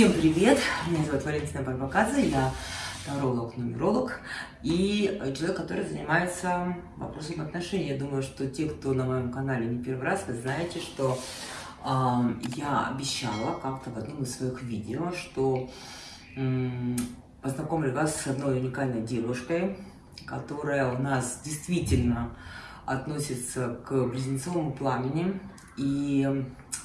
Всем привет! Меня зовут Валентина Барбакадзе, я таролог, нумеролог и человек, который занимается вопросом отношений. Я думаю, что те, кто на моем канале не первый раз, вы знаете, что э, я обещала как-то в одном из своих видео, что э, познакомлю вас с одной уникальной девушкой, которая у нас действительно относится к близнецовому пламени. И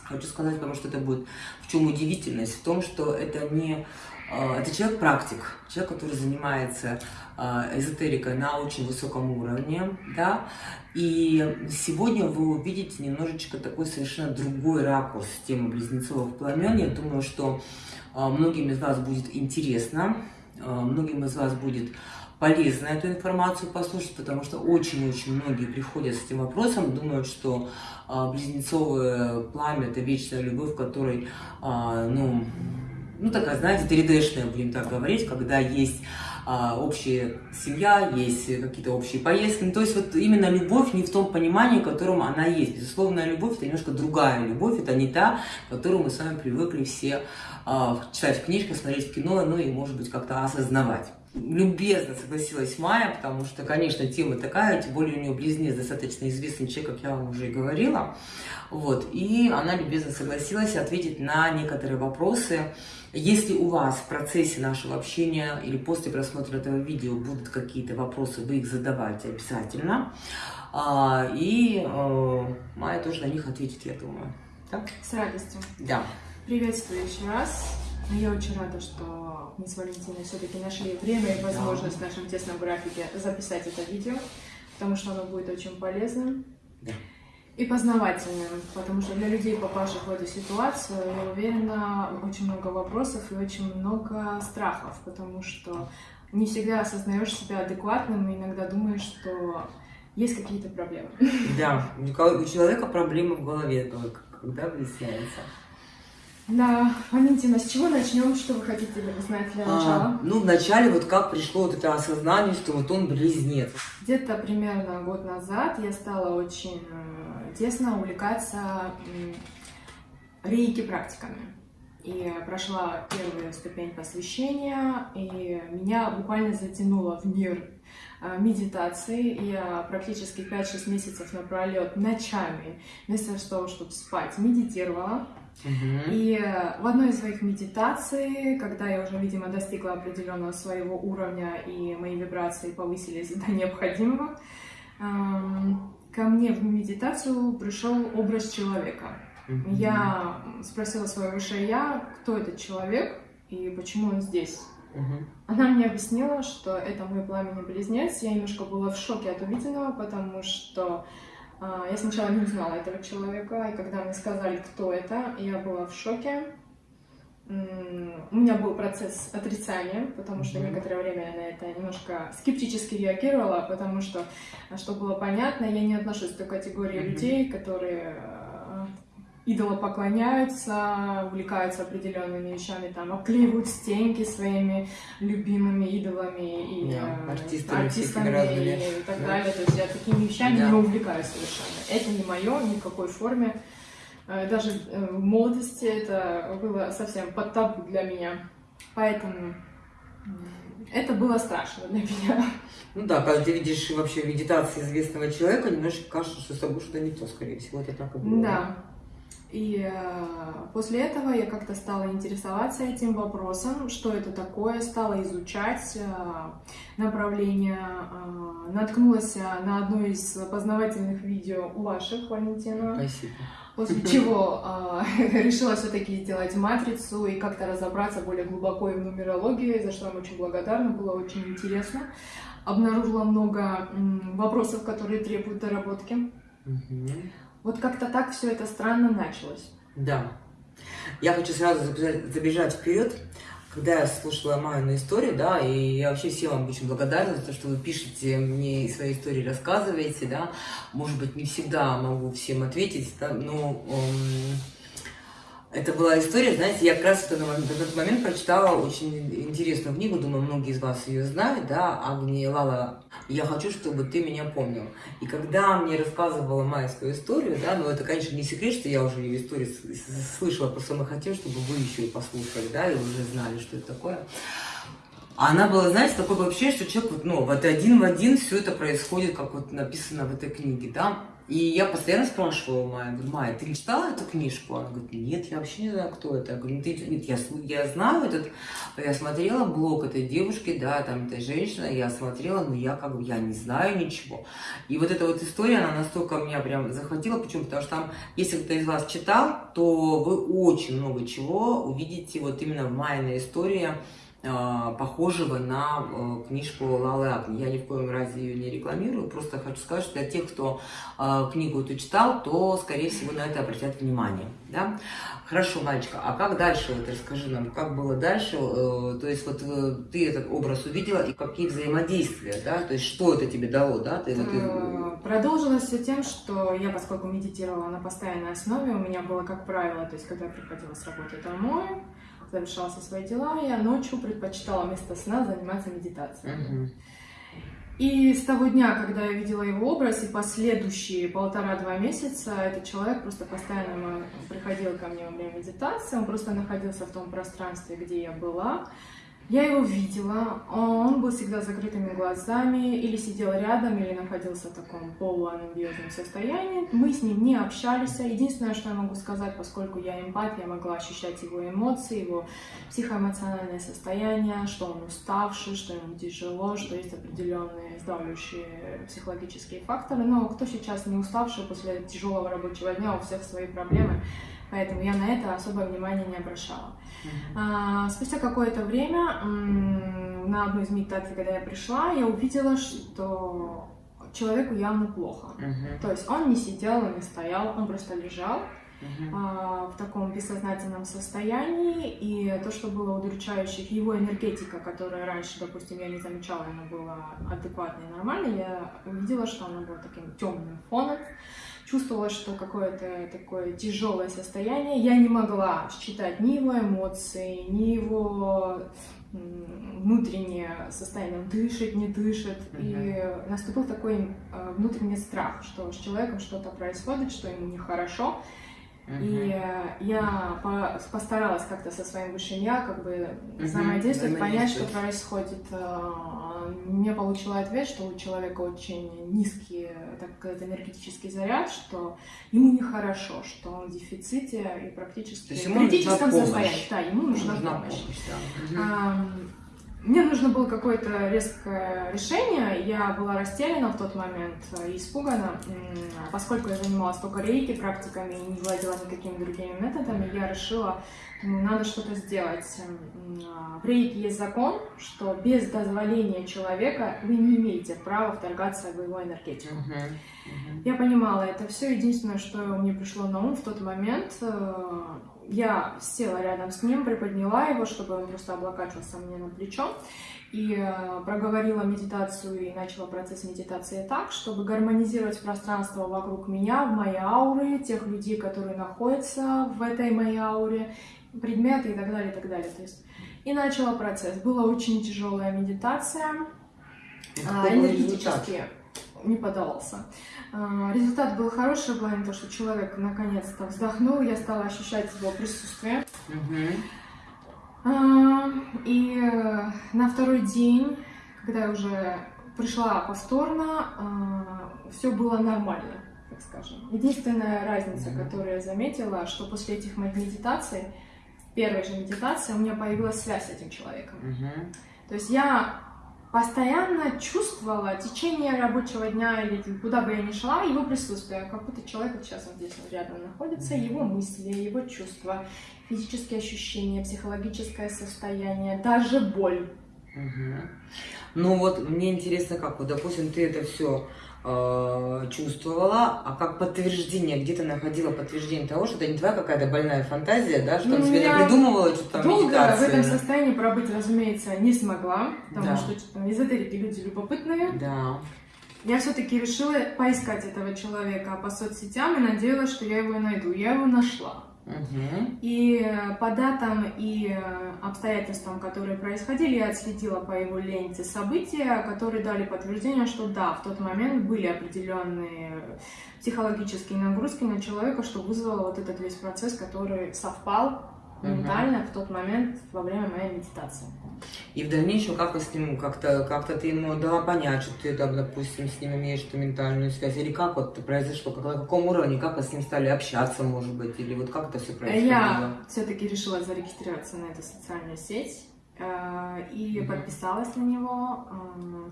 хочу сказать, потому что это будет в чем удивительность, в том, что это не а, это человек-практик, человек, который занимается а, эзотерикой на очень высоком уровне, да, и сегодня вы увидите немножечко такой совершенно другой ракурс темы близнецовых пламен. Я думаю, что а, многим из вас будет интересно, многим из вас будет полезно эту информацию послушать, потому что очень-очень многие приходят с этим вопросом, думают, что а, близнецовое пламя – это вечная любовь, в которой, а, ну, ну, такая, знаете, 3D-шная, будем так говорить, когда есть а, общая семья, есть какие-то общие поездки. Ну, то есть вот именно любовь не в том понимании, в котором она есть. Безусловная любовь – это немножко другая любовь, это не та, которую мы с вами привыкли все а, читать в книжках, смотреть кино, ну и, может быть, как-то осознавать любезно согласилась Майя, потому что, конечно, тема такая, тем более у нее близнец достаточно известный человек, как я вам уже и говорила. Вот, и она любезно согласилась ответить на некоторые вопросы. Если у вас в процессе нашего общения или после просмотра этого видео будут какие-то вопросы, вы их задавайте обязательно. А, и э, Майя тоже на них ответит, я думаю. Так? С радостью. Да. Приветствую еще раз. Я очень рада, что мы с Валентиной все-таки нашли время и возможность да. в нашем тесном графике записать это видео, потому что оно будет очень полезным да. и познавательным, потому что для людей, попавших в эту ситуацию, я уверена, очень много вопросов и очень много страхов, потому что не всегда осознаешь себя адекватным и иногда думаешь, что есть какие-то проблемы. Да, у человека проблемы в голове, когда выясняется. Да, Валентина, с чего начнем? Что вы хотите узнать для начала? А, ну, вначале вот как пришло вот это осознание, что вот он близнец. Где-то примерно год назад я стала очень э, тесно увлекаться рейки практиками. И прошла первую ступень посвящения, и меня буквально затянуло в мир э, медитации. Я практически 5-6 месяцев напролет ночами, вместо того, чтобы спать, медитировала и э, в одной из своих медитаций, когда я уже, видимо, достигла определенного своего уровня и мои вибрации повысились до необходимого, эм, ко мне в медитацию пришел образ человека. Я спросила свое высшее я, кто этот человек и почему он здесь. Она мне объяснила, что это мой пламенный близнец. Я немножко была в шоке от увиденного, потому что я сначала не узнала этого человека, и когда мне сказали, кто это, я была в шоке. У меня был процесс отрицания, потому что некоторое время я на это немножко скептически реагировала, потому что, чтобы было понятно, я не отношусь к той категории людей, которые идолопоклоняются, увлекаются определенными вещами, там, обклеивают стенки своими любимыми идолами и yeah, артистами, артистами и, так да. далее. То есть я такими вещами yeah. не увлекаюсь совершенно. Это не мое, ни в какой форме. Э, даже э, в молодости это было совсем под табу для меня. Поэтому это было страшно для меня. Ну да, когда ты видишь вообще медитации известного человека, немножко кажется, что с тобой что-то не то, скорее всего, это так и было. Да. И э, после этого я как-то стала интересоваться этим вопросом, что это такое, стала изучать э, направление, э, наткнулась на одно из познавательных видео у ваших, Валентина. Спасибо. После чего решила все-таки сделать матрицу и как-то разобраться более глубоко и в нумерологии, за что вам очень благодарна, было очень интересно. Обнаружила много вопросов, которые требуют доработки. Угу. Вот как-то так все это странно началось. Да. Я хочу сразу забежать вперед. Когда я слушала Майю историю, да, и я вообще всем вам очень благодарна за то, что вы пишете мне свои истории, рассказываете, да. Может быть, не всегда могу всем ответить, да, но Это была история, знаете, я как раз в этот момент, прочитала очень интересную книгу, думаю, многие из вас ее знают, да, Агни Лала «Я хочу, чтобы ты меня помнил». И когда мне рассказывала Майя свою историю, да, ну это, конечно, не секрет, что я уже ее историю слышала, просто мы хотим, чтобы вы еще и послушали, да, и уже знали, что это такое. Она была, знаете, такое вообще, что человек, вот, ну, вот один в один все это происходит, как вот написано в этой книге, да. И я постоянно спрашивала Майя, говорю, Майя, ты читала эту книжку? Она говорит, нет, я вообще не знаю, кто это. Я говорю, «Ну, ты, нет, я, я знаю этот, я смотрела блог этой девушки, да, там этой женщины, я смотрела, но я как бы, я не знаю ничего. И вот эта вот история, она настолько меня прям захватила, почему? Потому что там, если кто-то из вас читал, то вы очень много чего увидите вот именно в Майиной истории, похожего на э, книжку Лалы Агни. Я ни в коем разе ее не рекламирую, просто хочу сказать, что для тех, кто а, книгу эту читал, то, скорее всего, на это обратят внимание. Да? Хорошо, мальчика, а как дальше? Вот расскажи нам, как было дальше? Э, то есть вот э, ты этот образ увидела, и какие взаимодействия, да? То есть что это тебе дало, да? Ты, вот, Продолжилось все тем, что я, поскольку медитировала на постоянной основе, у меня было, как правило, то есть когда я приходила с работы домой, завершала все свои дела, я ночью предпочитала вместо сна заниматься медитацией. Угу. И с того дня, когда я видела его образ, и последующие полтора-два месяца, этот человек просто постоянно приходил ко мне во время медитации, он просто находился в том пространстве, где я была, я его видела, он был всегда закрытыми глазами, или сидел рядом, или находился в таком полуанабиозном состоянии. Мы с ним не общались. Единственное, что я могу сказать, поскольку я эмпат, я могла ощущать его эмоции, его психоэмоциональное состояние, что он уставший, что ему тяжело, что есть определенные сдавливающие психологические факторы. Но кто сейчас не уставший после тяжелого рабочего дня, у всех свои проблемы, поэтому я на это особое внимание не обращала. А, спустя какое-то время на одну из медитаций, когда я пришла, я увидела, что человеку явно плохо. Uh-huh. То есть он не сидел, не стоял, он просто лежал А, в таком бессознательном состоянии, и то, что было удручающих, его энергетика, которая раньше, допустим, я не замечала, она была адекватной и нормальной, я увидела, что она была таким темным фоном, чувствовала, что какое-то такое тяжелое состояние. Я не могла считать ни его эмоции, ни его внутреннее состояние, он дышит, не дышит. Uh-huh. И наступил такой э, внутренний страх, что с человеком что-то происходит, что ему нехорошо. Uh-huh. И э, я по- постаралась как-то со своим высшим я как бы uh-huh. взаимодействовать, понять, что происходит. Э, мне получила ответ, что у человека очень низкий так сказать, энергетический заряд, что ему нехорошо, что он в дефиците и практически в критическом состоянии. Да, ему нужна, нужна помощь. помощь да. Мне нужно было какое-то резкое решение. Я была растеряна в тот момент и испугана. Поскольку я занималась только рейки практиками и не владела никакими другими методами, я решила, ну, надо что-то сделать. В рейке есть закон, что без дозволения человека вы не имеете права вторгаться в его энергетику. Uh-huh. Uh-huh. Я понимала это все. Единственное, что мне пришло на ум в тот момент, э, я села рядом с ним, приподняла его, чтобы он просто облокачивался мне на плечо, и э, проговорила медитацию и начала процесс медитации так, чтобы гармонизировать пространство вокруг меня, в моей ауре, тех людей, которые находятся в этой моей ауре, предметы и так далее, и так далее. То есть, и начала процесс. Была очень тяжелая медитация, а, энергетически не поддавался. А, результат был хороший в плане того, что человек наконец-то вздохнул, я стала ощущать его присутствие. А, и на второй день, когда я уже пришла повторно, а, все было нормально, так скажем. Единственная разница, которую я заметила, что после этих моих медитаций, первой же медитации, у меня появилась связь с этим человеком. То есть я постоянно чувствовала течение рабочего дня или куда бы я ни шла, его присутствие, как будто человек вот сейчас вот здесь вот рядом находится, его мысли, его чувства, физические ощущения, психологическое состояние, даже боль. Угу. Ну вот мне интересно, как вот, допустим, ты это все Э, чувствовала, а как подтверждение, где ты находила подтверждение того, что это не твоя какая-то больная фантазия, да, что ну, ты себе придумывала что-то там долго в этом состоянии пробыть, разумеется, не смогла, потому да. что что, эзотерики люди любопытные. Да. Я все-таки решила поискать этого человека по соцсетям и надеялась, что я его найду. Я его нашла. И по датам и обстоятельствам, которые происходили, я отследила по его ленте события, которые дали подтверждение, что да, в тот момент были определенные психологические нагрузки на человека, что вызвало вот этот весь процесс, который совпал. Ментально в тот момент во время моей медитации. И в дальнейшем как с ним как-то как ты ему дала понять, что ты там, допустим, с ним имеешь эту ментальную связь? Или как вот произошло? Как, на каком уровне? Как вы с ним стали общаться, может быть? Или вот как это все происходило? Я все-таки решила зарегистрироваться на эту социальную сеть э, и Мгм. подписалась на него. э,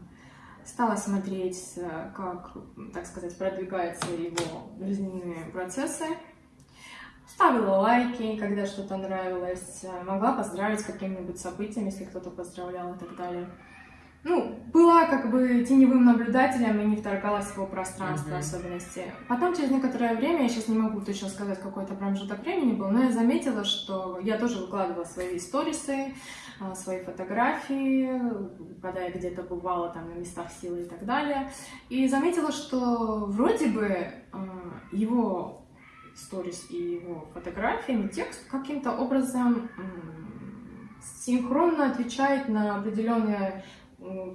Стала смотреть, э, как, так сказать, продвигаются его жизненные процессы. Ставила лайки, когда что-то нравилось. Могла поздравить с каким-нибудь событием, если кто-то поздравлял и так далее. Ну, была как бы теневым наблюдателем и не вторгалась в его пространство Мгм. особенности. Потом, через некоторое время, я сейчас не могу точно сказать, какой это промежуток времени был, но я заметила, что я тоже выкладывала свои сторисы, а, свои фотографии, когда я где-то бывала там на местах силы и так далее. И заметила, что вроде бы а, его сторис и его фотографиями текст каким-то образом синхронно отвечает на определенные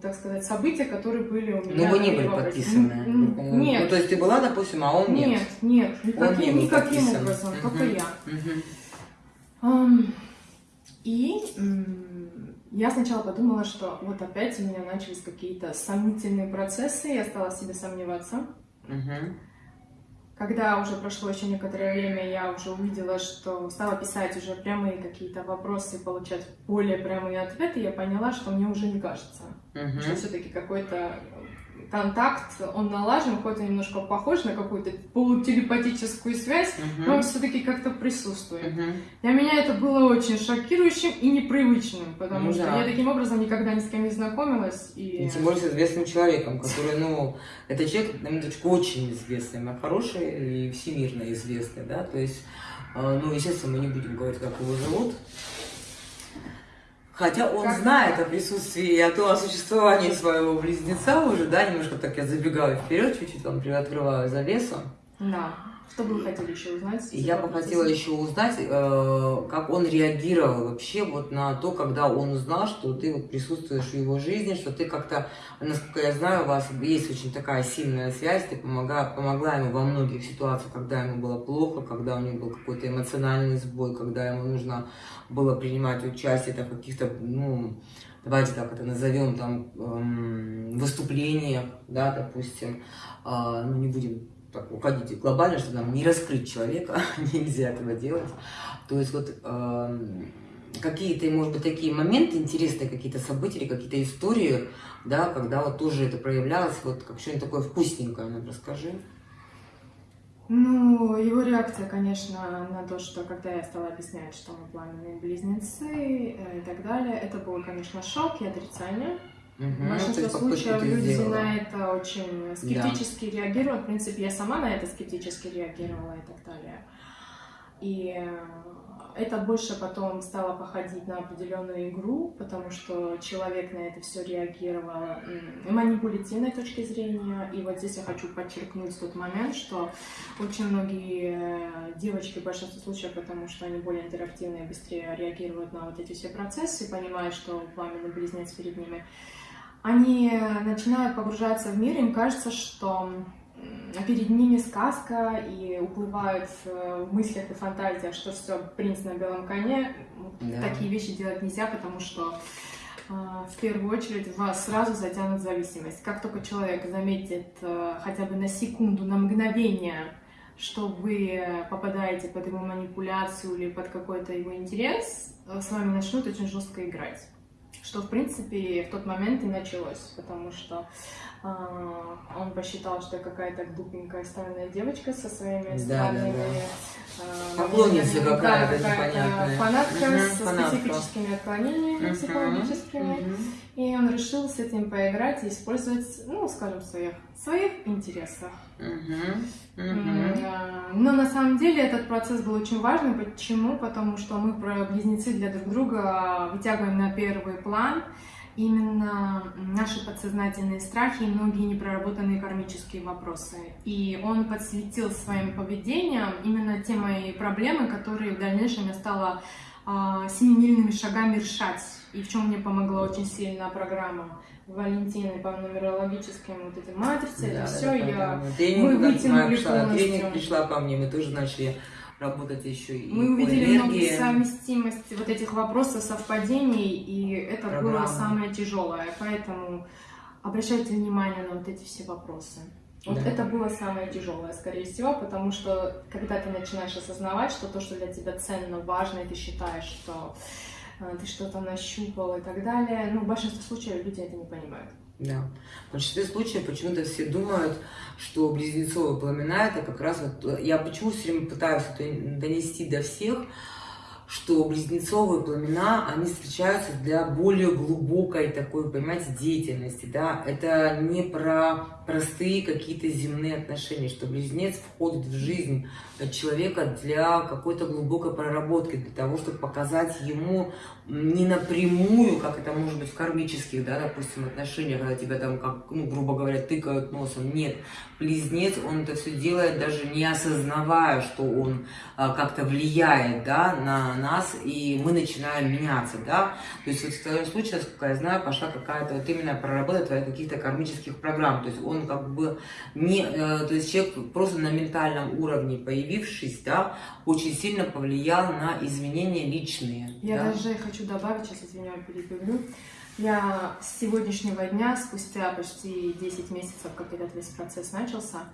так сказать, события, которые были у меня. Ну, вы не были подписаны. Ну, Нет. Ну, то есть ты была, допустим, а он нет. Нет, нет, никаким, не был никаким подписан. образом, Мгм. только я. Ам, И я сначала подумала, что вот опять у меня начались какие-то сомнительные процессы, я стала в себе сомневаться. Мгм. Когда уже прошло еще некоторое время, я уже увидела, что стала писать уже прямые какие-то вопросы, получать более прямые ответы, я поняла, что мне уже не кажется, Мгм. что все-таки какой-то контакт, он налажен, хоть он немножко похож на какую-то полутелепатическую связь, но Мгм. он все-таки как-то присутствует. Мгм. Для меня это было очень шокирующим и непривычным, потому Ну что да. я таким образом никогда ни с кем не знакомилась. И... И тем более с известным человеком, который, ну, это человек, на минуточку, очень известный, но хороший и всемирно известный, да, то есть, э, ну, естественно, мы не будем говорить, как его зовут, Хотя он знает о присутствии и о том, о существовании своего близнеца уже, да, немножко так я забегаю вперед, чуть-чуть вам приоткрываю завесу. Да. Что бы вы хотели еще узнать? Я бы хотела еще узнать, э, как он реагировал вообще вот на то, когда он узнал, что ты вот присутствуешь в его жизни, что ты как-то, насколько я знаю, у вас есть очень такая сильная связь, ты помога, помогла ему во многих ситуациях, когда ему было плохо, когда у него был какой-то эмоциональный сбой, когда ему нужно было принимать участие в каких-то, ну, давайте так это назовем, там, эм, выступлениях, да, допустим, А, ну, не будем уходить глобально, чтобы нам не раскрыть человека, нельзя этого делать. То есть вот эм, какие-то, может быть, такие моменты интересные, какие-то события, какие-то истории, да, когда вот тоже это проявлялось, вот как что-нибудь такое вкусненькое нам расскажи. Ну, его реакция, конечно, на то, что когда я стала объяснять, что мы пламенные близнецы э, и так далее, это был, конечно, шок и отрицание. Мгм, В то большинстве случаев люди сделала. на это очень скептически реагируют. В принципе, я сама на это скептически реагировала и так далее. И э, это больше потом стало походить на определенную игру, потому что человек на это все реагировал манипулятивной точки зрения. И вот здесь я хочу подчеркнуть тот момент, что очень многие э, девочки в большинстве случаев, потому что они более интерактивные быстрее реагируют на вот эти все процессы, понимая, что пламенный близнец перед ними, они начинают погружаться в мир, им кажется, что перед ними сказка и уплывают э, в мыслях и фантазиях, что все, принц на белом коне. Да. Такие вещи делать нельзя, потому что э, в первую очередь вас сразу затянут в зависимость. Как только человек заметит э, хотя бы на секунду, на мгновение, что вы попадаете под его манипуляцию или под какой-то его интерес, с вами начнут очень жестко играть. Что, в принципе, в тот момент и началось, потому что а, он посчитал, что я какая-то глупенькая странная девочка со своими Да, странными... да, а, Поклонница какая-то Да, непонятная. фанатка Мгм, со фанатка. специфическими отклонениями Мгм, психологическими. мгм. И он решил с этим поиграть и использовать, ну, скажем, в своих, своих интересах. А, Но на самом деле этот процесс был очень важный. Почему? Потому что мы про близнецы для друг друга вытягиваем на первый план именно наши подсознательные страхи и многие непроработанные кармические вопросы. И он подсветил своим поведением именно те мои проблемы, которые в дальнейшем я стала а, семимильными шагами решать. И в чем мне помогла очень сильно программа Валентины по нумерологическим вот этим матрице. Да, это все я... Тренинг, мы вытянули пришла, тренинг пришла ко мне, мы тоже начали работать еще и Мы увидели много совместимости вот этих вопросов, совпадений, и это Программа. было самое тяжелое. Поэтому обращайте внимание на вот эти все вопросы. Вот да. это было самое тяжелое, скорее всего, потому что когда ты начинаешь осознавать, что то, что для тебя ценно, важно, и ты считаешь, что э, ты что-то нащупал и так далее, ну, в большинстве случаев люди это не понимают. Да. В большинстве случаев почему-то все думают, что близнецовые пламена это как раз вот... Я почему все время пытаюсь это донести до всех, что близнецовые пламена, они встречаются для более глубокой такой, понимаете, деятельности, да, это не про простые какие-то земные отношения, что близнец входит в жизнь человека для какой-то глубокой проработки, для того, чтобы показать ему не напрямую, как это может быть в кармических, да, допустим, отношениях, когда тебя там, как, ну, грубо говоря, тыкают носом. Нет, близнец, он это все делает, даже не осознавая, что он а, как-то влияет, да, на нас, и мы начинаем меняться, да. То есть вот в твоем случае, насколько я знаю, пошла какая-то вот именно проработка твоих каких-то кармических программ. То есть он как бы не, э, то есть человек просто на ментальном уровне появившись, да, очень сильно повлиял на изменения личные. Я да? даже хочу добавить, сейчас извиняюсь, перебегу. Я с сегодняшнего дня, спустя почти 10 месяцев, как этот весь процесс начался,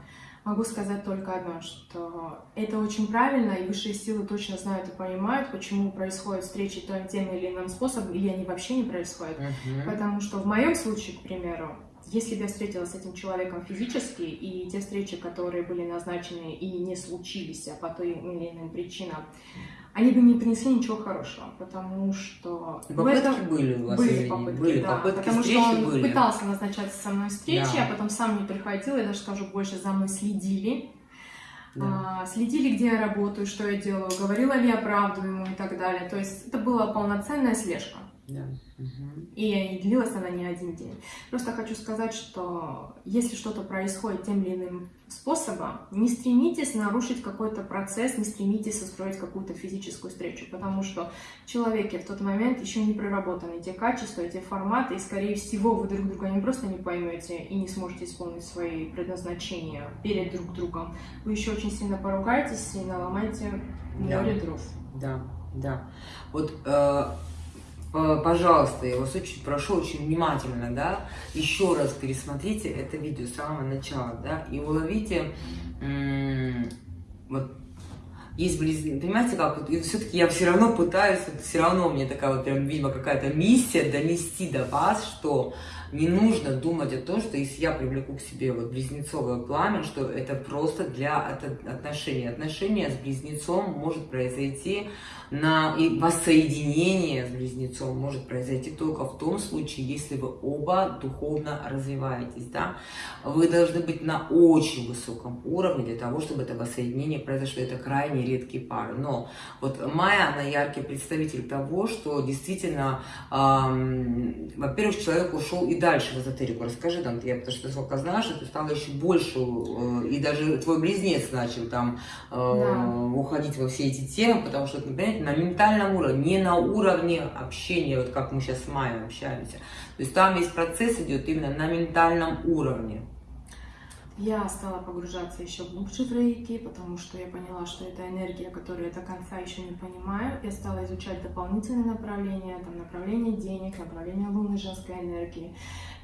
могу сказать только одно, что это очень правильно, и высшие силы точно знают и понимают, почему происходят встречи тем или иным способом, или они вообще не происходят. Uh-huh. Потому что в моем случае, к примеру, если бы я встретилась с этим человеком физически, и те встречи, которые были назначены и не случились, а по той или иным причинам, они бы не принесли ничего хорошего, потому что... И попытки этом... были у вас? Были попытки, были, да. Попытки потому что он были. пытался назначать со мной встречи, да. а потом сам не приходил, я даже скажу больше, за мной следили. Да. А, следили, где я работаю, что я делаю, говорила ли я правду ему и так далее. То есть это была полноценная слежка. Да. И длилась она не один день. Просто хочу сказать, что если что-то происходит тем или иным способом, не стремитесь нарушить какой-то процесс, не стремитесь устроить какую-то физическую встречу, потому что в человеке в тот момент еще не проработаны те качества, эти форматы, и, скорее всего, вы друг друга не просто не поймете и не сможете исполнить свои предназначения перед друг другом, вы еще очень сильно поругаетесь и наломаете море да. дров. Да, да. Вот э пожалуйста, я вас очень прошу, очень внимательно, да, еще раз пересмотрите это видео с самого начала, да, и уловите, вот, есть близнецы, понимаете, как вот, и все-таки я все равно пытаюсь, вот, все равно мне такая вот прям, видимо, какая-то миссия донести до вас, что не нужно думать о том, что если я привлеку к себе вот близнецовое пламя, что это просто для отношений. Отношения с близнецом может произойти на и воссоединение с близнецом может произойти только в том случае, если вы оба духовно развиваетесь, да. Вы должны быть на очень высоком уровне для того, чтобы это воссоединение произошло. Это крайне редкие пары. Но вот Майя, она яркий представитель того, что действительно, эм, во-первых, человек ушел и дальше в эзотерику. Расскажи там, я потому что сколько знаешь, ты стала еще больше, э, и даже твой близнец начал там э, да. уходить во все эти темы, потому что, например, на ментальном уровне, не на уровне общения, вот как мы сейчас с Майей общаемся. То есть там весь процесс идет именно на ментальном уровне. Я стала погружаться еще глубже в рейки, потому что я поняла, что это энергия, которую я до конца еще не понимаю. Я стала изучать дополнительные направления, там направление денег, направление лунной женской энергии.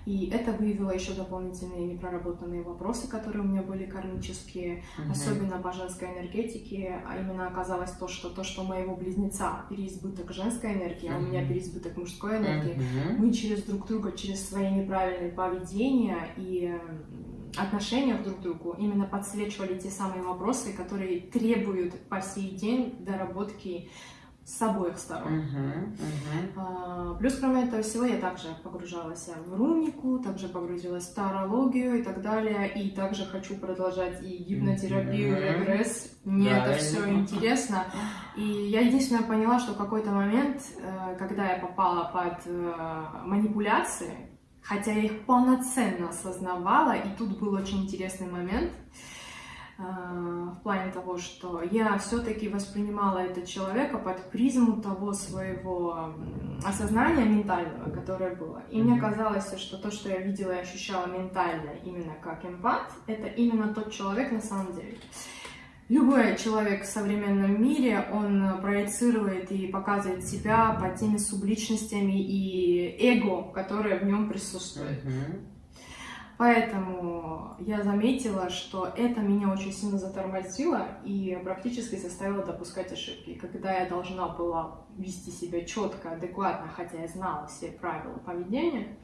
И это выявило еще дополнительные непроработанные вопросы, которые у меня были кармические, угу. особенно по женской энергетике. А именно оказалось то, что то, что у моего близнеца переизбыток женской энергии, угу. а у меня переизбыток мужской энергии, угу. мы через друг друга, через свои неправильные поведения и отношениях друг к другу именно подсвечивали те самые вопросы, которые требуют по сей день доработки с обоих сторон. Uh-huh, uh-huh. Плюс, кроме этого всего, я также погружалась в рунику, также погрузилась в тарологию и так далее. И также хочу продолжать и гипнотерапию, и регресс. Мне это все интересно. И я единственное поняла, что в какой-то момент, э, когда я попала под э, манипуляции, хотя я их полноценно осознавала, и тут был очень интересный момент – Э, в плане того, что я все-таки воспринимала этого человека под призму того своего осознания ментального, которое было. И мне казалось, что то, что я видела и ощущала ментально именно как эмпат, это именно тот человек на самом деле. Любой человек в современном мире, он проецирует и показывает себя по теми субличностями и эго, которые в нем присутствуют. Mm-hmm. Поэтому я заметила, что это меня очень сильно затормозило и практически заставило допускать ошибки. Когда я должна была вести себя четко, адекватно, хотя я знала все правила поведения,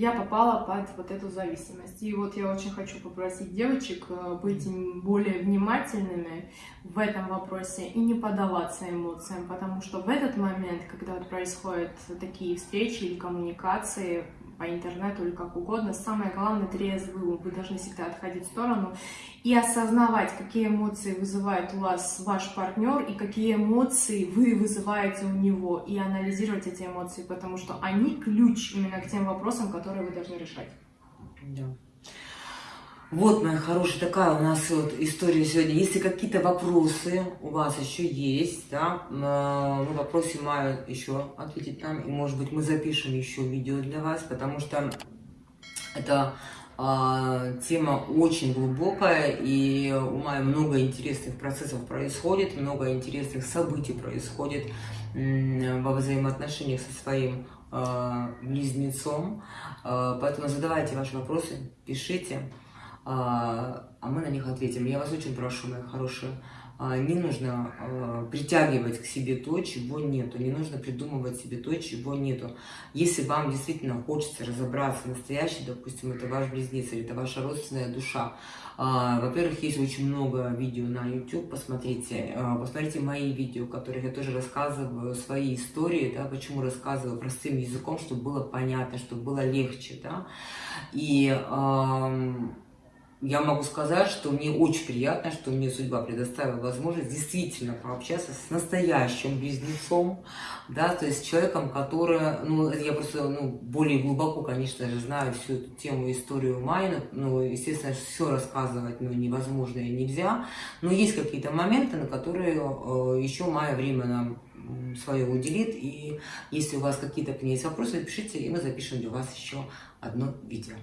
я попала под вот эту зависимость. И вот я очень хочу попросить девочек э, быть более внимательными в этом вопросе и не поддаваться эмоциям, потому что в этот момент, когда вот происходят такие встречи или коммуникации, по интернету или как угодно. Самое главное трезвый Вы должны всегда отходить в сторону и осознавать, какие эмоции вызывает у вас ваш партнер и какие эмоции вы вызываете у него. И анализировать эти эмоции, потому что они ключ именно к тем вопросам, которые вы должны решать. Да. Вот, моя хорошая, такая у нас вот история сегодня. Если какие-то вопросы у вас еще есть, да, э, мы попросим Майю еще ответить нам, и, может быть, мы запишем еще видео для вас, потому что это а, тема очень глубокая, и у Майи много интересных процессов происходит, много интересных событий происходит во взаимоотношениях со своим а, близнецом. А, поэтому задавайте ваши вопросы, пишите а, а мы на них ответим. Я вас очень прошу, мои хорошие, а, не нужно а, притягивать к себе то, чего нету, не нужно придумывать себе то, чего нету. Если вам действительно хочется разобраться настоящий, допустим, это ваш близнец или это ваша родственная душа, во-первых, есть очень много видео на YouTube, посмотрите, посмотрите мои видео, в которых я тоже рассказываю свои истории, да, почему рассказываю простым языком, чтобы было понятно, чтобы было легче, да, и я могу сказать, что мне очень приятно, что мне судьба предоставила возможность действительно пообщаться с настоящим близнецом, да, то есть человеком, который, ну, я просто, ну, более глубоко, конечно же, знаю всю эту тему, историю Майна, ну, естественно, все рассказывать, ну, невозможно и нельзя, но есть какие-то моменты, на которые э, еще Майя время нам свое уделит, и если у вас какие-то к ней есть вопросы, пишите, и мы запишем для вас еще одно видео.